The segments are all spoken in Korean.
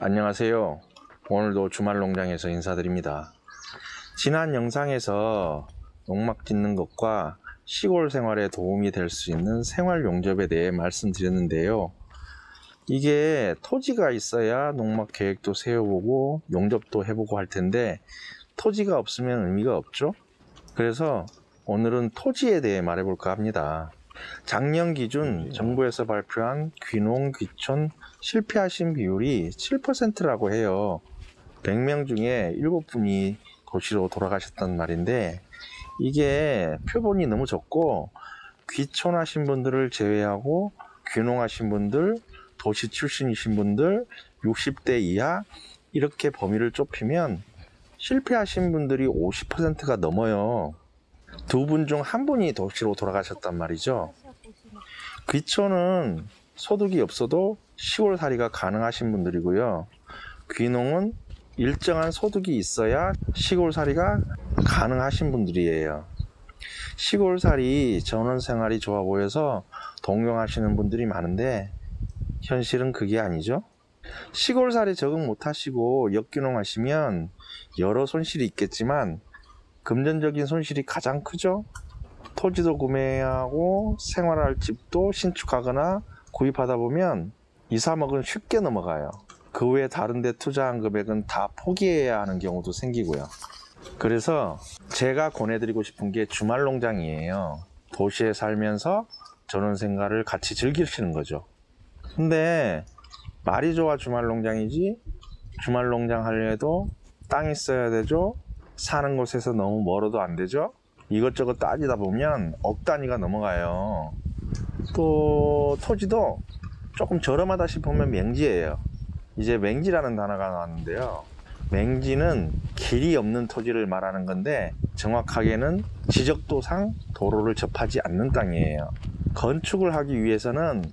안녕하세요. 오늘도 주말 농장에서 인사드립니다. 지난 영상에서 농막 짓는 것과 시골 생활에 도움이 될 수 있는 생활 용접에 대해 말씀드렸는데요. 이게 토지가 있어야 농막 계획도 세워보고 용접도 해보고 할 텐데 토지가 없으면 의미가 없죠. 그래서 오늘은 토지에 대해 말해볼까 합니다. 작년 기준 정부에서 발표한 귀농 귀촌 실패하신 비율이 7%라고 해요. 100명 중에 7분이 도시로 돌아가셨단 말인데 이게 표본이 너무 적고 귀촌하신 분들을 제외하고 귀농하신 분들, 도시 출신이신 분들, 60대 이하 이렇게 범위를 좁히면 실패하신 분들이 50%가 넘어요. 두 분 중 한 분이 도시로 돌아가셨단 말이죠. 귀촌은 소득이 없어도 시골살이가 가능하신 분들이고요. 귀농은 일정한 소득이 있어야 시골살이가 가능하신 분들이에요. 시골살이 전원생활이 좋아 보여서 동경하시는 분들이 많은데 현실은 그게 아니죠. 시골살이 적응 못하시고 역귀농하시면 여러 손실이 있겠지만 금전적인 손실이 가장 크죠. 토지도 구매하고 생활할 집도 신축하거나 구입하다 보면 2, 3억은 쉽게 넘어가요. 그 외에 다른 데 투자한 금액은 다 포기해야 하는 경우도 생기고요. 그래서 제가 권해드리고 싶은 게 주말 농장이에요. 도시에 살면서 전원 생활을 같이 즐기시는 거죠. 근데 말이 좋아 주말 농장이지 주말 농장 하려도 땅 있어야 되죠. 사는 곳에서 너무 멀어도 안 되죠. 이것저것 따지다 보면 억 단위가 넘어가요. 또 토지도 조금 저렴하다 싶으면 맹지예요. 이제 맹지라는 단어가 나왔는데요. 맹지는 길이 없는 토지를 말하는 건데 정확하게는 지적도상 도로를 접하지 않는 땅이에요. 건축을 하기 위해서는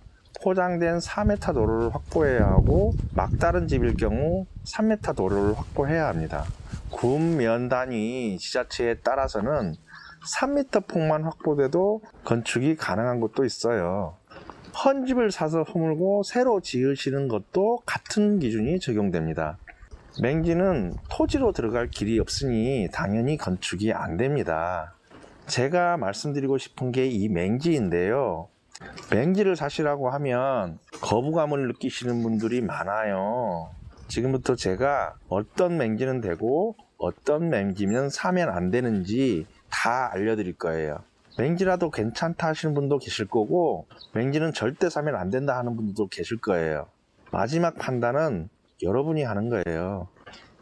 포장된 4m 도로를 확보해야 하고 막다른 집일 경우 3m 도로를 확보해야 합니다. 군면 단위 지자체에 따라서는 3m 폭만 확보돼도 건축이 가능한 곳도 있어요. 헌집을 사서 허물고 새로 지으시는 것도 같은 기준이 적용됩니다. 맹지는 토지로 들어갈 길이 없으니 당연히 건축이 안 됩니다. 제가 말씀드리고 싶은 게 이 맹지인데요. 맹지를 사시라고 하면 거부감을 느끼시는 분들이 많아요. 지금부터 제가 어떤 맹지는 되고 어떤 맹지면 사면 안 되는지 다 알려드릴 거예요. 맹지라도 괜찮다 하시는 분도 계실 거고 맹지는 절대 사면 안 된다 하는 분들도 계실 거예요. 마지막 판단은 여러분이 하는 거예요.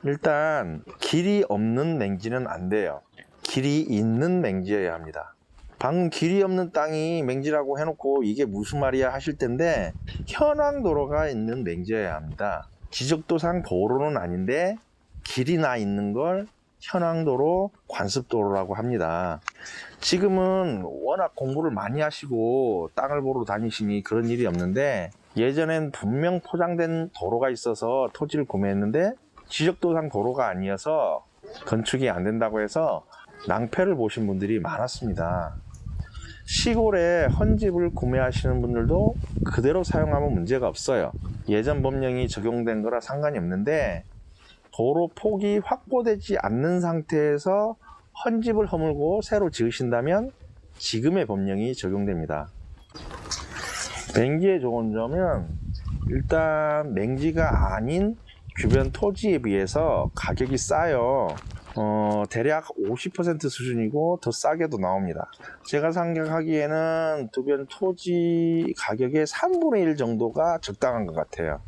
일단 길이 없는 맹지는 안 돼요. 길이 있는 맹지여야 합니다. 방금 길이 없는 땅이 맹지라고 해놓고 이게 무슨 말이야 하실 텐데 현황 도로가 있는 맹지여야 합니다. 지적도상 도로는 아닌데 길이 나 있는 걸 현황도로, 관습도로라고 합니다. 지금은 워낙 공부를 많이 하시고 땅을 보러 다니시니 그런 일이 없는데 예전엔 분명 포장된 도로가 있어서 토지를 구매했는데 지적도상 도로가 아니어서 건축이 안 된다고 해서 낭패를 보신 분들이 많았습니다. 시골에 헌집을 구매하시는 분들도 그대로 사용하면 문제가 없어요. 예전 법령이 적용된 거라 상관이 없는데 도로 폭이 확보되지 않는 상태에서 헌집을 허물고 새로 지으신다면 지금의 법령이 적용됩니다. 맹지의 좋은 점은 일단 맹지가 아닌 주변 토지에 비해서 가격이 싸요. 어, 대략 50% 수준이고 더 싸게도 나옵니다. 제가 생각하기에는 주변 토지 가격의 3분의 1 정도가 적당한 것 같아요.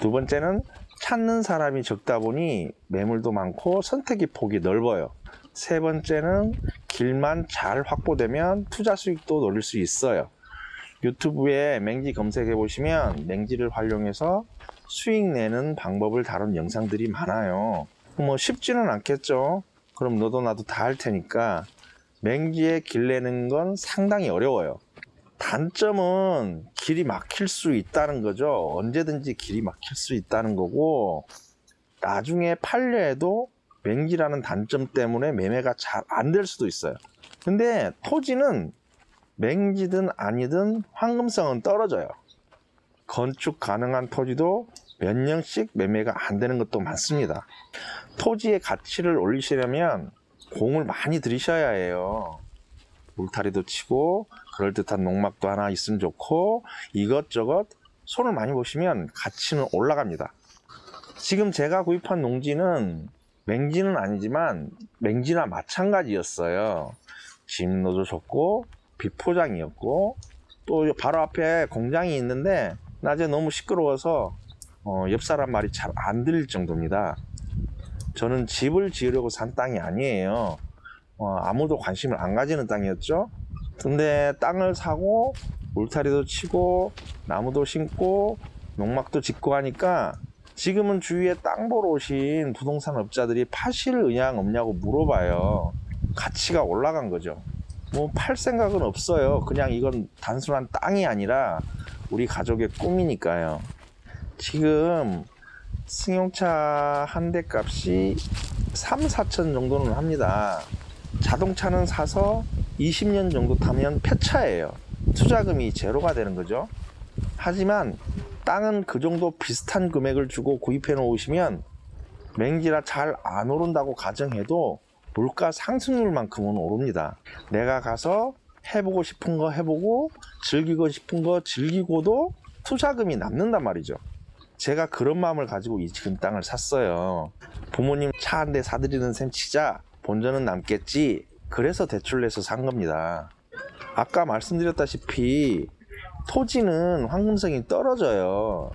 두 번째는 찾는 사람이 적다 보니 매물도 많고 선택의 폭이 넓어요. 세 번째는 길만 잘 확보되면 투자 수익도 노릴 수 있어요. 유튜브에 맹지 검색해 보시면 맹지를 활용해서 수익 내는 방법을 다룬 영상들이 많아요. 뭐 쉽지는 않겠죠. 그럼 너도 나도 다 할 테니까 맹지에 길 내는 건 상당히 어려워요. 단점은 길이 막힐 수 있다는 거죠. 언제든지 길이 막힐 수 있다는 거고 나중에 팔려 해도 맹지라는 단점 때문에 매매가 잘 안 될 수도 있어요. 근데 토지는 맹지든 아니든 황금성은 떨어져요. 건축 가능한 토지도 몇 년씩 매매가 안 되는 것도 많습니다. 토지의 가치를 올리시려면 공을 많이 들이셔야 해요. 울타리도 치고 그럴듯한 농막도 하나 있으면 좋고 이것저것 손을 많이 보시면 가치는 올라갑니다. 지금 제가 구입한 농지는 맹지는 아니지만 맹지나 마찬가지였어요. 진로도 좋고 비포장이었고 또 바로 앞에 공장이 있는데 낮에 너무 시끄러워서 어, 옆 사람 말이 잘 안 들릴 정도입니다. 저는 집을 지으려고 산 땅이 아니에요. 어, 아무도 관심을 안 가지는 땅이었죠. 근데 땅을 사고 울타리도 치고 나무도 심고 농막도 짓고 하니까 지금은 주위에 땅 보러 오신 부동산 업자들이 파실 의향 없냐고 물어봐요. 가치가 올라간 거죠. 뭐 팔 생각은 없어요. 그냥 이건 단순한 땅이 아니라 우리 가족의 꿈이니까요. 지금 승용차 한 대 값이 3, 4천 정도는 합니다. 자동차는 사서 20년 정도 타면 폐차예요. 투자금이 제로가 되는 거죠. 하지만 땅은 그 정도 비슷한 금액을 주고 구입해 놓으시면 맹지라 잘 안 오른다고 가정해도 물가 상승률만큼은 오릅니다. 내가 가서 해보고 싶은 거 해보고 즐기고 싶은 거 즐기고도 투자금이 남는단 말이죠. 제가 그런 마음을 가지고 이 지금 땅을 샀어요. 부모님 차 한 대 사드리는 셈 치자 본전은 남겠지. 그래서 대출 내서 산 겁니다. 아까 말씀드렸다시피 토지는 황금성이 떨어져요.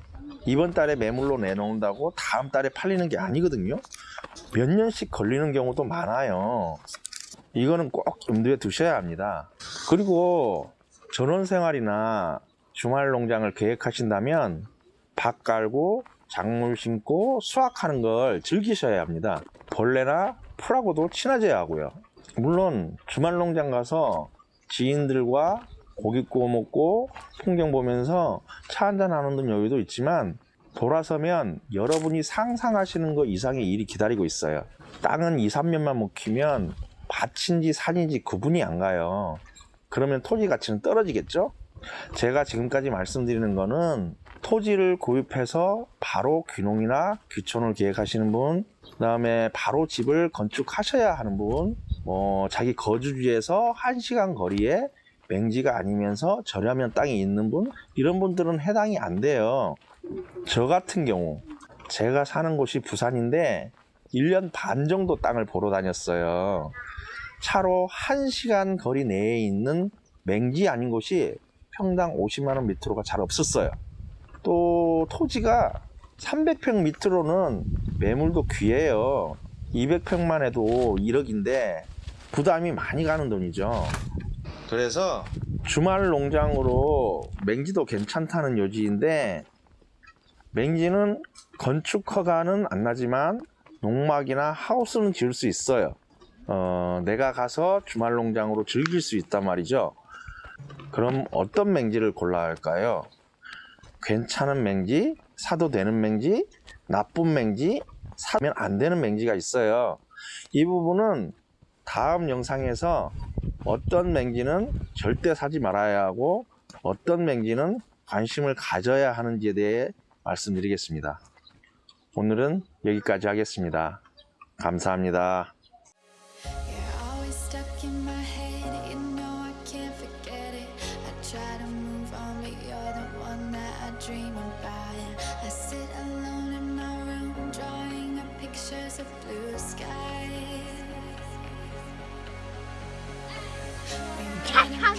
이번 달에 매물로 내놓는다고 다음 달에 팔리는 게 아니거든요. 몇 년씩 걸리는 경우도 많아요. 이거는 꼭 염두에 두셔야 합니다. 그리고 전원 생활이나 주말 농장을 계획하신다면 밭 깔고 작물 심고 수확하는 걸 즐기셔야 합니다. 벌레나 풀하고도 친해져야 하고요. 물론 주말 농장 가서 지인들과 고기 구워 먹고 풍경 보면서 차 한잔 하는 등 여유도 있지만 돌아서면 여러분이 상상하시는 것 이상의 일이 기다리고 있어요. 땅은 2, 3년만 묵히면 밭인지 산인지 구분이 안 가요. 그러면 토지 가치는 떨어지겠죠? 제가 지금까지 말씀드리는 거는 토지를 구입해서 바로 귀농이나 귀촌을 계획하시는 분, 그 다음에 바로 집을 건축하셔야 하는 분, 뭐 자기 거주지에서 1시간 거리에 맹지가 아니면서 저렴한 땅이 있는 분, 이런 분들은 해당이 안 돼요. 저 같은 경우, 제가 사는 곳이 부산인데 1년 반 정도 땅을 보러 다녔어요. 차로 1시간 거리 내에 있는 맹지 아닌 곳이 평당 50만 원 밑으로가 잘 없었어요. 또 토지가 300평 밑으로는 매물도 귀해요. 200평만 해도 1억인데 부담이 많이 가는 돈이죠. 그래서 주말 농장으로 맹지도 괜찮다는 요지인데 맹지는 건축 허가는 안 나지만 농막이나 하우스는 지을 수 있어요. 어, 내가 가서 주말 농장으로 즐길 수 있단 말이죠. 그럼 어떤 맹지를 골라야 할까요? 괜찮은 맹지, 사도 되는 맹지, 나쁜 맹지, 사면 안 되는 맹지가 있어요. 이 부분은 다음 영상에서 어떤 맹지는 절대 사지 말아야 하고 어떤 맹지는 관심을 가져야 하는지에 대해 말씀드리겠습니다. 오늘은 여기까지 하겠습니다. 감사합니다. You're always stuck in my head, you know I can't forget it. I try to move on, but you're the one that I dream about. I sit alone in my room, drawing up pictures of blue skies.